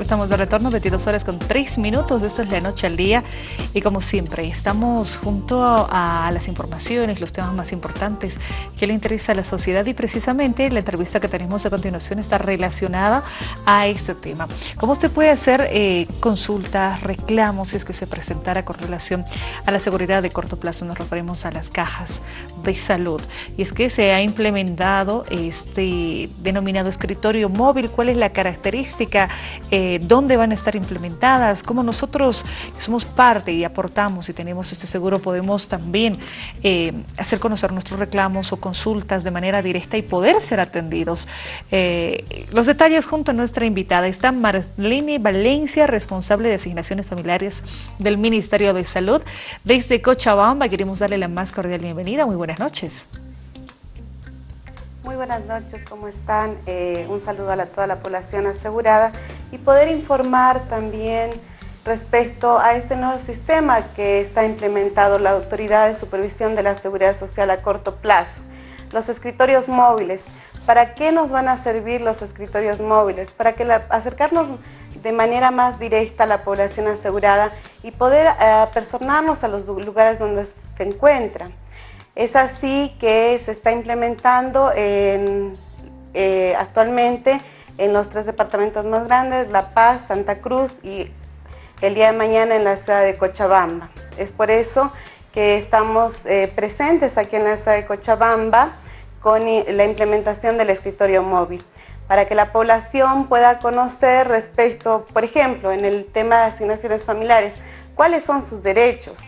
Estamos de retorno, 22 horas con 3 minutos, esto es La Noche al Día y como siempre estamos junto a las informaciones, los temas más importantes que le interesa a la sociedad y precisamente la entrevista que tenemos a continuación está relacionada a este tema. ¿Cómo usted puede hacer eh, consultas, reclamos si es que se presentara con relación a la seguridad de corto plazo? Nos referimos a las cajas de salud y es que se ha implementado este denominado escritorio móvil, ¿cuál es la característica? Eh, eh, dónde van a estar implementadas, cómo nosotros somos parte y aportamos y tenemos este seguro, podemos también eh, hacer conocer nuestros reclamos o consultas de manera directa y poder ser atendidos. Eh, los detalles junto a nuestra invitada está Marlene Valencia, responsable de asignaciones familiares del Ministerio de Salud. Desde Cochabamba queremos darle la más cordial bienvenida. Muy buenas noches. Muy buenas noches, ¿cómo están? Eh, un saludo a toda la población asegurada y poder informar también respecto a este nuevo sistema que está implementado la Autoridad de Supervisión de la Seguridad Social a corto plazo. Los escritorios móviles. ¿Para qué nos van a servir los escritorios móviles? Para que acercarnos de manera más directa a la población asegurada y poder eh, personarnos a los lugares donde se encuentran. Es así que se está implementando eh, actualmente en los tres departamentos más grandes, La Paz, Santa Cruz y el día de mañana en la ciudad de Cochabamba. Es por eso que estamos eh, presentes aquí en la ciudad de Cochabamba con la implementación del escritorio móvil, para que la población pueda conocer respecto, por ejemplo, en el tema de asignaciones familiares, cuáles son sus derechos,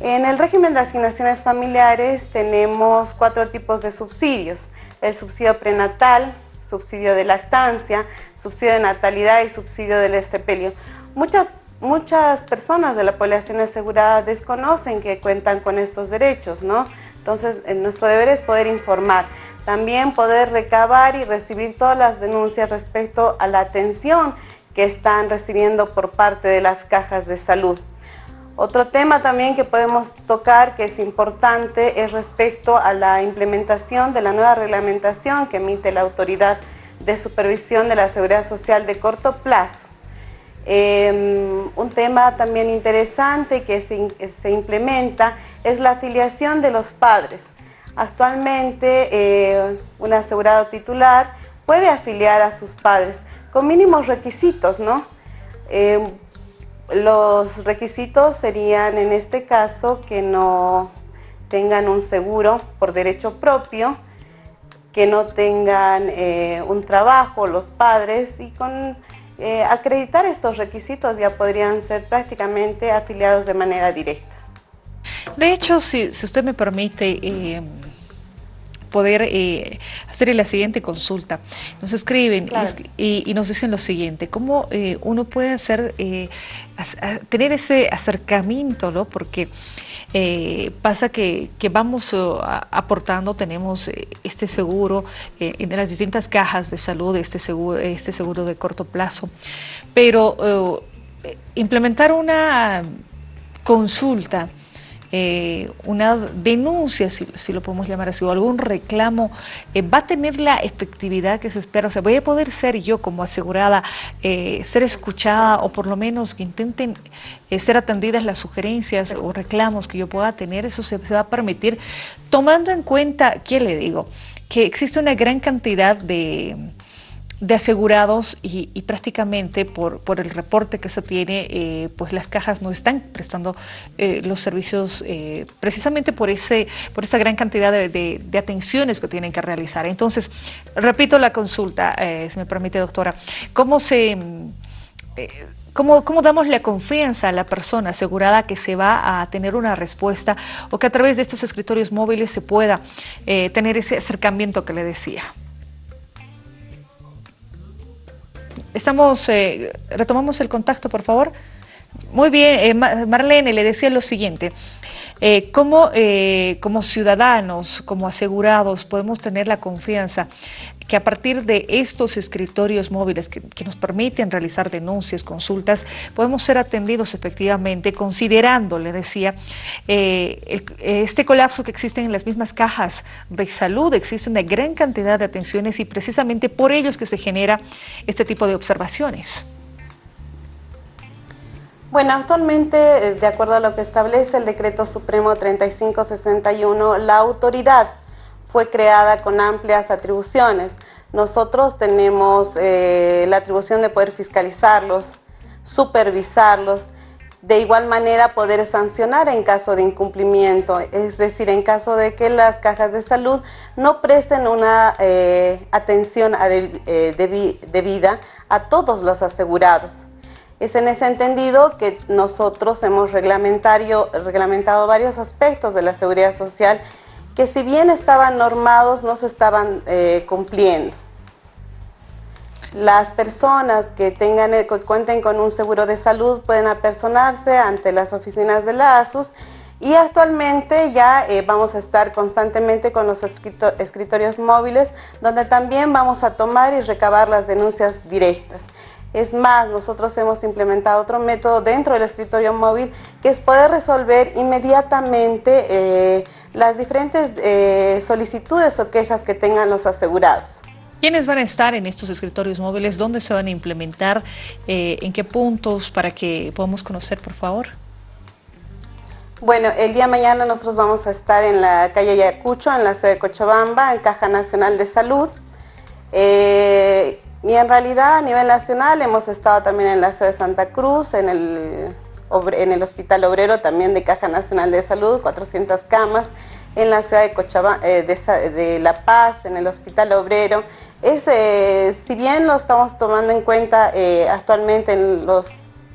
en el régimen de asignaciones familiares tenemos cuatro tipos de subsidios. El subsidio prenatal, subsidio de lactancia, subsidio de natalidad y subsidio del estepelio. Muchas, muchas personas de la población asegurada desconocen que cuentan con estos derechos, ¿no? Entonces, nuestro deber es poder informar. También poder recabar y recibir todas las denuncias respecto a la atención que están recibiendo por parte de las cajas de salud. Otro tema también que podemos tocar que es importante es respecto a la implementación de la nueva reglamentación que emite la Autoridad de Supervisión de la Seguridad Social de corto plazo. Em, un tema también interesante que se, implementa es la afiliación de los padres. Actualmente eh, un asegurado titular puede afiliar a sus padres con mínimos requisitos, ¿no? Em, los requisitos serían en este caso que no tengan un seguro por derecho propio, que no tengan eh, un trabajo los padres y con eh, acreditar estos requisitos ya podrían ser prácticamente afiliados de manera directa. De hecho, si, usted me permite, eh, poder eh, hacer la siguiente consulta. Nos escriben y, nos dicen lo siguiente, ¿cómo eh, uno puede hacer, eh, tener ese acercamiento, ¿no? Porque pasa que, vamos aportando, tenemos este seguro en las distintas cajas de salud, este seguro, este seguro de corto plazo, pero implementar una consulta eh, una denuncia, si, lo podemos llamar así, o algún reclamo, eh, va a tener la efectividad que se espera. O sea, voy a poder ser yo como asegurada, eh, ser escuchada o por lo menos que intenten ser atendidas las sugerencias o reclamos que yo pueda tener, eso se, se va a permitir, tomando en cuenta, ¿qué le digo? Que existe una gran cantidad de de asegurados y, prácticamente por, por, el reporte que se tiene, eh, pues las cajas no están prestando eh, los servicios eh, precisamente por, ese, por esa gran cantidad de, atenciones que tienen que realizar. Entonces, repito la consulta, si me permite doctora, ¿cómo se... ¿Cómo, ¿Cómo, damos la confianza a la persona asegurada que se va a tener una respuesta o que a través de estos escritorios móviles se pueda tener ese acercamiento que le decía? Estamos, eh, retomamos el contacto, por favor. Muy bien, eh, Marlene, le decía lo siguiente. Eh, ¿cómo, como ciudadanos, como asegurados, podemos tener la confianza que a partir de estos escritorios móviles que, nos permiten realizar denuncias, consultas, podemos ser atendidos efectivamente, considerando, le decía, eh, este colapso que existe en las mismas cajas de salud, existe una gran cantidad de atenciones y precisamente por ellos que se genera este tipo de observaciones. Bueno, actualmente, eh, de acuerdo a lo que establece el Decreto Supremo 3561, la autoridad fue creada con amplias atribuciones. Nosotros tenemos eh, la atribución de poder fiscalizarlos, supervisarlos, de igual manera poder sancionar en caso de incumplimiento, es decir, en caso de que las cajas de salud no presten una eh, atención debida a todos los asegurados. Es en ese entendido que nosotros hemos reglamentado varios aspectos de la seguridad social que si bien estaban normados no se estaban eh, cumpliendo. Las personas que, tengan, cuenten con un seguro de salud pueden apersonarse ante las oficinas de la ASUS y actualmente ya eh, vamos a estar constantemente con los escritorios móviles donde también vamos a tomar y recabar las denuncias directas. Es más, nosotros hemos implementado otro método dentro del escritorio móvil que es poder resolver inmediatamente eh, las diferentes eh, solicitudes o quejas que tengan los asegurados. ¿Quiénes van a estar en estos escritorios móviles? ¿Dónde se van a implementar? Eh, ¿En qué puntos? Para que podamos conocer, por favor. Bueno, el día de mañana nosotros vamos a estar en la calle Ayacucho, en la ciudad de Cochabamba, en Caja Nacional de Salud. Y en realidad a nivel nacional hemos estado también en la ciudad de Santa Cruz, en el, en el Hospital Obrero también de Caja Nacional de Salud, 400 camas, en la ciudad de, Cochabamba, eh, de, La Paz, en el Hospital Obrero. Es, eh, si bien lo estamos tomando en cuenta eh, actualmente en los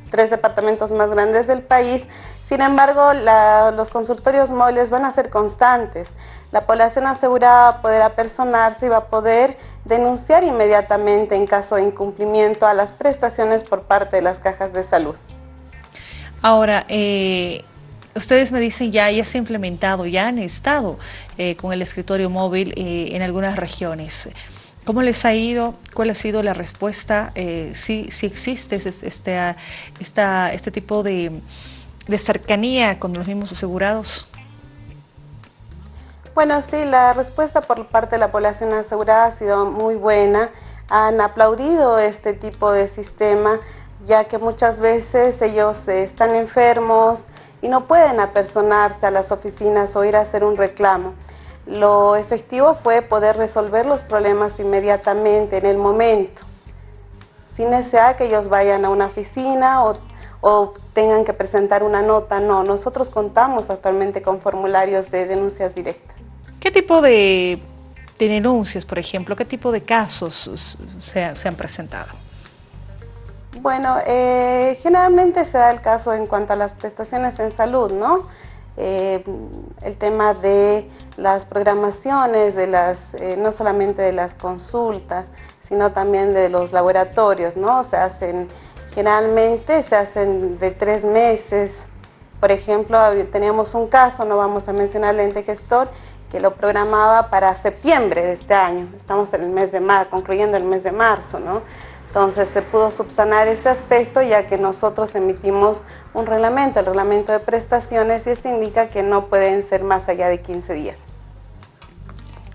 tres departamentos más grandes del país, sin embargo los consultorios móviles van a ser constantes. La población asegurada poder apersonarse y va a poder denunciar inmediatamente en caso de incumplimiento a las prestaciones por parte de las cajas de salud. Ahora, eh, ustedes me dicen ya, ya se ha implementado, ya han estado eh, con el escritorio móvil eh, en algunas regiones. ¿Cómo les ha ido? ¿Cuál ha sido la respuesta? si, si existe este, esta, este tipo de cercanía con los mismos asegurados. Bueno, sí, la respuesta por parte de la población asegurada ha sido muy buena. Han aplaudido este tipo de sistema, ya que muchas veces ellos están enfermos y no pueden apersonarse a las oficinas o ir a hacer un reclamo. Lo efectivo fue poder resolver los problemas inmediatamente, en el momento, sin necesidad que ellos vayan a una oficina o, o tengan que presentar una nota. No, nosotros contamos actualmente con formularios de denuncias directas. ¿Qué tipo de, denuncias, por ejemplo, qué tipo de casos se, han presentado? Bueno, eh, generalmente se da el caso en cuanto a las prestaciones en salud, ¿no? Eh, el tema de las programaciones, de las, eh, no solamente de las consultas, sino también de los laboratorios, ¿no? Se hacen, generalmente se hacen de tres meses. Por ejemplo, teníamos un caso, no vamos a mencionar el ente gestor, que lo programaba para septiembre de este año. Estamos en el mes de marzo, concluyendo el mes de marzo, ¿no? Entonces se pudo subsanar este aspecto ya que nosotros emitimos un reglamento, el reglamento de prestaciones, y este indica que no pueden ser más allá de 15 días.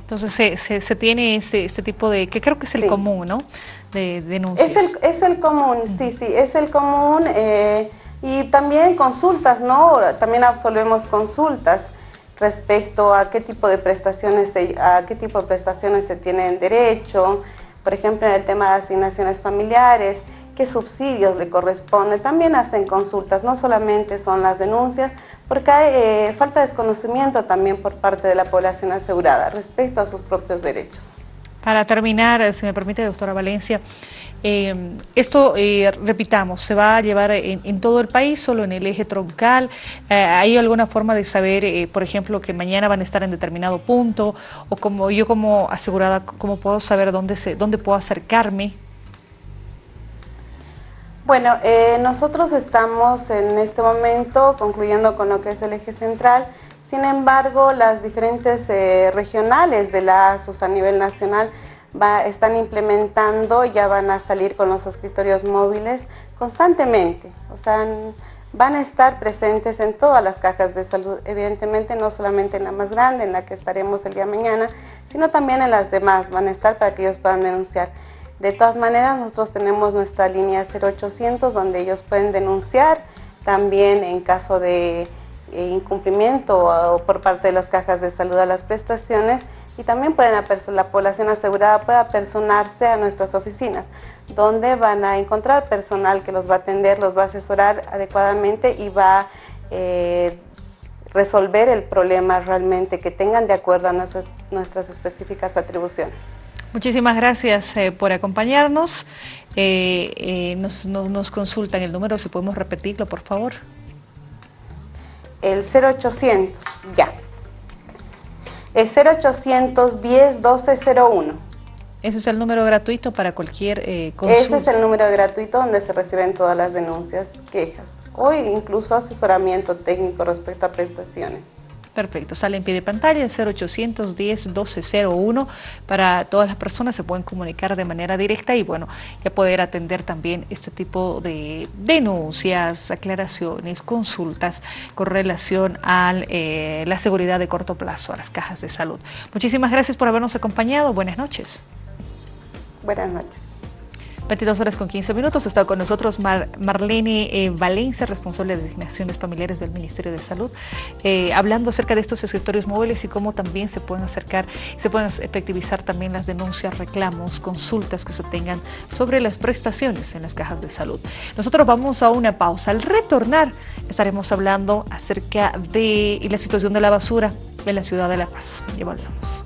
Entonces se, se, tiene ese, este tipo de, que creo que es el común, ¿no? De denuncias. Es el, es el común, sí, sí, es el común. Eh, y también consultas, ¿no? También absolvemos consultas respecto a qué tipo de prestaciones se, a qué tipo de prestaciones se tienen derecho, por ejemplo en el tema de asignaciones familiares, qué subsidios le corresponde. También hacen consultas, no solamente son las denuncias, porque hay eh, falta de desconocimiento también por parte de la población asegurada respecto a sus propios derechos. Para terminar, si me permite, doctora Valencia, eh, esto, eh, repitamos, se va a llevar en, todo el país, solo en el eje troncal. Eh, ¿Hay alguna forma de saber, por ejemplo, que mañana van a estar en determinado punto? O como yo como asegurada, ¿cómo puedo saber dónde, dónde puedo acercarme? Bueno, nosotros estamos en este momento concluyendo con lo que es el eje central. Sin embargo, las diferentes regionales de la ASUS a nivel nacional están implementando, ya van a salir con los escritorios móviles constantemente, o sea, van a estar presentes en todas las cajas de salud, evidentemente no solamente en la más grande, en la que estaremos el día de mañana, sino también en las demás, van a estar para que ellos puedan denunciar. De todas maneras, nosotros tenemos nuestra línea 0800 donde ellos pueden denunciar también en caso de eh, incumplimiento por parte de las cajas de salud a las prestaciones y también pueden la población asegurada puede apersonarse a nuestras oficinas, donde van a encontrar personal que los va a atender, los va a asesorar adecuadamente y va a eh, resolver el problema realmente que tengan de acuerdo a nuestras, nuestras específicas atribuciones. Muchísimas gracias eh, por acompañarnos. nos, nos consultan el número, si podemos repetirlo, por favor el 0800, ya. El 0800 10 1201. Ese es el número gratuito para cualquier eh, consulta. Ese es el número gratuito donde se reciben todas las denuncias, quejas o incluso asesoramiento técnico respecto a prestaciones. Perfecto, sale en pie de pantalla el 0810-1201 para todas las personas se pueden comunicar de manera directa y bueno, ya poder atender también este tipo de denuncias, aclaraciones, consultas con relación a eh, la seguridad de corto plazo, a las cajas de salud. Muchísimas gracias por habernos acompañado, buenas noches. Buenas noches. 22 horas con 15 minutos. Está con nosotros Marlene eh, Valencia, responsable de designaciones familiares del Ministerio de Salud, eh, hablando acerca de estos escritorios móviles y cómo también se pueden acercar, se pueden efectivizar también las denuncias, reclamos, consultas que se tengan sobre las prestaciones en las cajas de salud. Nosotros vamos a una pausa. Al retornar estaremos hablando acerca de la situación de la basura en la ciudad de La Paz. Y volvemos.